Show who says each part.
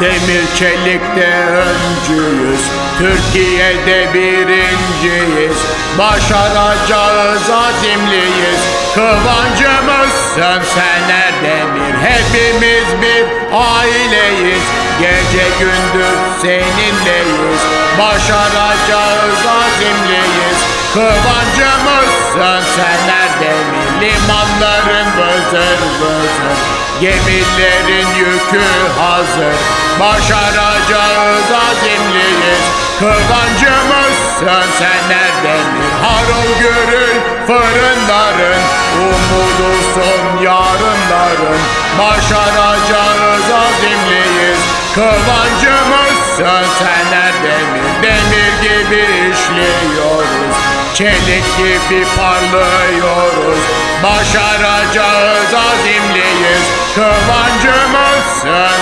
Speaker 1: Demir çelikte öncüyüz Türkiye'de birinciyiz. Başaracağız azimliyiz. Kıvancımızsın Sener Demir Hepimiz bir aileyiz. Gece gündüz seninleyiz. Başaracağız azimliyiz. Kıvancımızsın Sener Demir Limanların vızır vızır Gemilerin yükü hazır Başaracağız azimliyiz. Kıvancımızsın Sener Demir Harıl gürül fırınların Umudusun yarınların. Başaracağız azimliyiz. Kıvancımızsın Sener Demir Demir gibi işliyoruz Çelik gibi parlıyoruz. Başaracağız azimliyiz. Kıvancımızsın